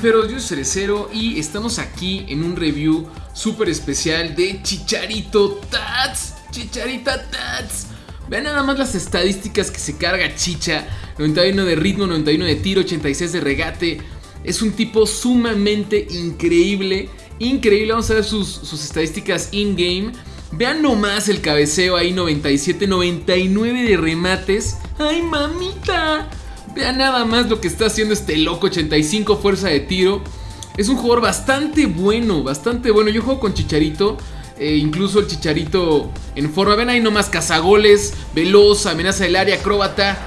fiferos, yo soy Cerecero y estamos aquí en un review súper especial de Chicharito Tats. Chicharita Tats. Vean nada más las estadísticas que se carga Chicha. 91 de ritmo, 91 de tiro, 86 de regate. Es un tipo sumamente increíble. Increíble, vamos a ver sus, sus estadísticas in-game. Vean nomás el cabeceo ahí, 97, 99 de remates. ¡Ay, mamita! Vean nada más lo que está haciendo este loco, 85 fuerza de tiro. Es un jugador bastante bueno, bastante bueno. Yo juego con Chicharito. Eh, incluso el Chicharito en forma. Ven ahí nomás cazagoles, veloz, amenaza del área, acróbata.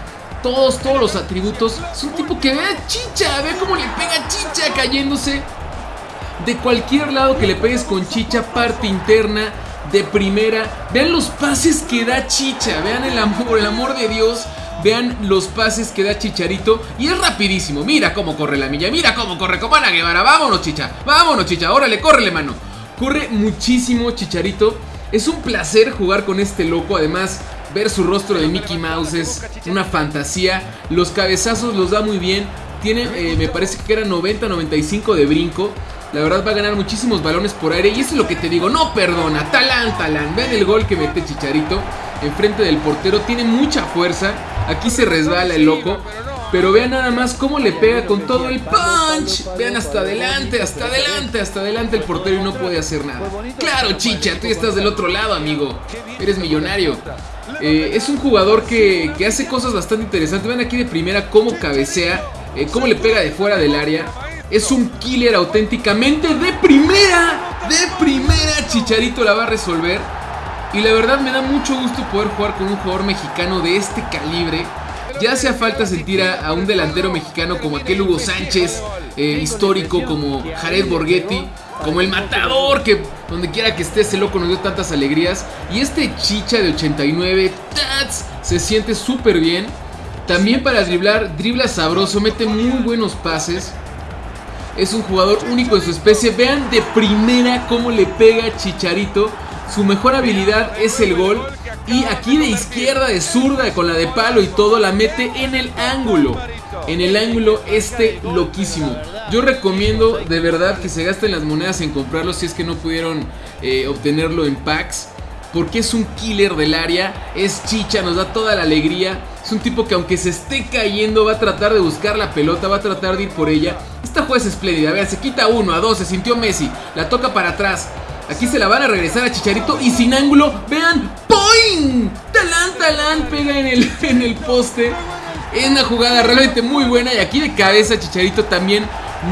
Todos, todos los atributos. Es un tipo que ve Chicha, ve cómo le pega Chicha cayéndose. De cualquier lado que le pegues con Chicha, parte interna, de primera. Vean los pases que da Chicha, vean el amor, el amor de Dios. Vean los pases que da Chicharito Y es rapidísimo, mira cómo corre la milla Mira cómo corre como Ana Guevara, vámonos Chicha Vámonos Chicha, órale, córrele mano. Corre muchísimo Chicharito. Es un placer jugar con este loco. Además, ver su rostro de Mickey Mouse es una fantasía. Los cabezazos los da muy bien. Tiene, eh, me parece que era 90-95 de brinco. La verdad va a ganar muchísimos balones por aire. Y eso es lo que te digo, no perdona. Talán, talán, vean el gol que mete Chicharito Enfrente del portero, tiene mucha fuerza Aquí se resbala el loco. Pero vean nada más cómo le pega con todo el punch. Vean hasta adelante, hasta adelante, hasta adelante el portero y no puede hacer nada. Claro, chicha, tú estás del otro lado, amigo. Eres millonario. Eh, es un jugador que, hace cosas bastante interesantes. Vean aquí de primera cómo cabecea, eh, cómo le pega de fuera del área. Es un killer auténticamente de primera. De primera, Chicharito la va a resolver. Y la verdad me da mucho gusto poder jugar con un jugador mexicano de este calibre. Ya hacía falta sentir a, un delantero mexicano como aquel Hugo Sánchez, eh, histórico como Jared Borghetti, como el matador que donde quiera que esté ese loco nos dio tantas alegrías. Y este chicha de 89, tats, se siente súper bien. También para driblar, dribla sabroso, mete muy buenos pases. Es un jugador único en su especie. Vean de primera cómo le pega Chicharito. Su mejor habilidad es el gol. Y aquí de izquierda, de zurda, con la de palo y todo, la mete en el ángulo. En el ángulo este loquísimo. Yo recomiendo de verdad que se gasten las monedas en comprarlo si es que no pudieron eh, obtenerlo en packs. Porque es un killer del área, es chicha, nos da toda la alegría. Es un tipo que aunque se esté cayendo va a tratar de buscar la pelota, va a tratar de ir por ella. Esta jugada es espléndida, vean, se quita uno, a dos, se sintió Messi, la toca para atrás. Aquí se la van a regresar a Chicharito y sin ángulo, vean, ¡poing! Talán, talán, pega en el, en el poste. Es una jugada realmente muy buena y aquí de cabeza Chicharito también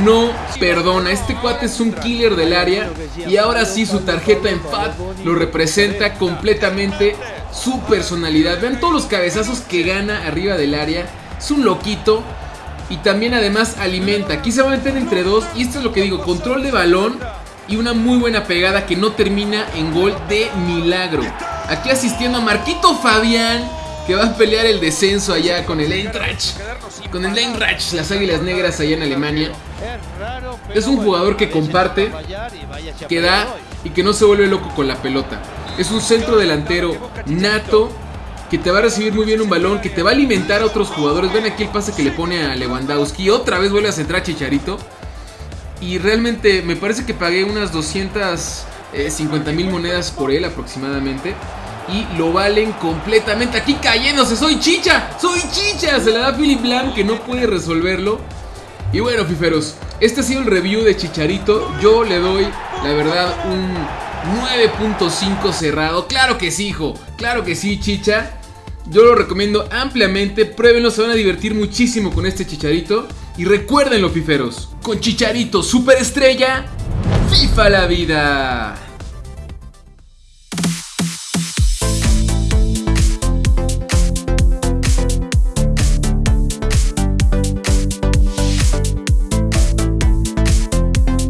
no perdona. Este cuate es un killer del área y ahora sí su tarjeta en FAT lo representa completamente su personalidad. Vean todos los cabezazos que gana arriba del área. Es un loquito y también además alimenta. Aquí se va a meter entre dos y esto es lo que digo, control de balón y una muy buena pegada que no termina en gol de milagro. Aquí asistiendo a Marquito Fabián, que va a pelear el descenso allá con el Eintracht. Con el Eintracht, las Águilas Negras allá en Alemania. Es un jugador que comparte, que da y que no se vuelve loco con la pelota. Es un centro delantero nato que te va a recibir muy bien un balón, que te va a alimentar a otros jugadores. Ven aquí el pase que le pone a Lewandowski. Otra vez vuelve a centrar Chicharito. Y realmente me parece que pagué unas 250 eh, mil monedas por él aproximadamente. Y lo valen completamente. Aquí cayéndose. Soy chicha. Soy chicha. Se la da Philip Lam que no puede resolverlo. Y bueno, fiferos. Este ha sido el review de Chicharito. Yo le doy, la verdad, un 9.5 cerrado. Claro que sí, hijo. Claro que sí, chicha. Yo lo recomiendo ampliamente. Pruébenlo. Se van a divertir muchísimo con este Chicharito. Y recuerden los fiferos, con Chicharito Superestrella, FIFA la vida.